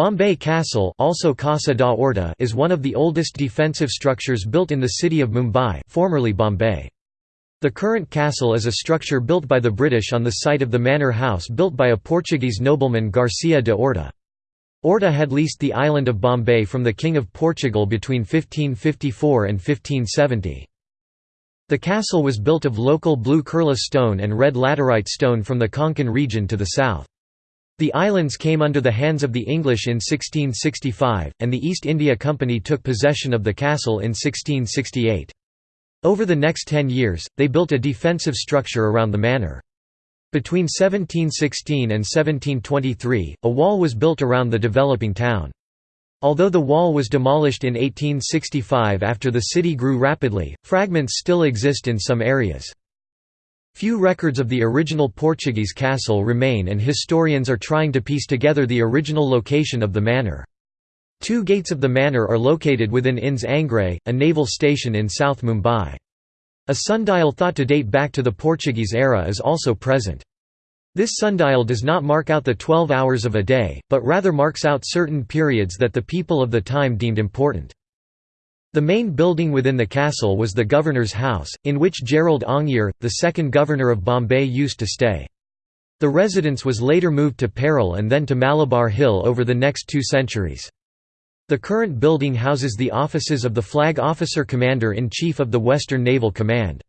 Bombay Castle also Casa da Orta is one of the oldest defensive structures built in the city of Mumbai formerly Bombay. The current castle is a structure built by the British on the site of the manor house built by a Portuguese nobleman Garcia de Orta. Orta had leased the island of Bombay from the King of Portugal between 1554 and 1570. The castle was built of local blue Kurla stone and red laterite stone from the Konkan region to the south. The islands came under the hands of the English in 1665, and the East India Company took possession of the castle in 1668. Over the next ten years, they built a defensive structure around the manor. Between 1716 and 1723, a wall was built around the developing town. Although the wall was demolished in 1865 after the city grew rapidly, fragments still exist in some areas. Few records of the original Portuguese castle remain and historians are trying to piece together the original location of the manor. Two gates of the manor are located within INS Angre, a naval station in South Mumbai. A sundial thought to date back to the Portuguese era is also present. This sundial does not mark out the 12 hours of a day, but rather marks out certain periods that the people of the time deemed important. The main building within the castle was the governor's house, in which Gerald Aungier, the second governor of Bombay used to stay. The residence was later moved to Parel and then to Malabar Hill over the next two centuries. The current building houses the offices of the Flag Officer Commander-in-Chief of the Western Naval Command.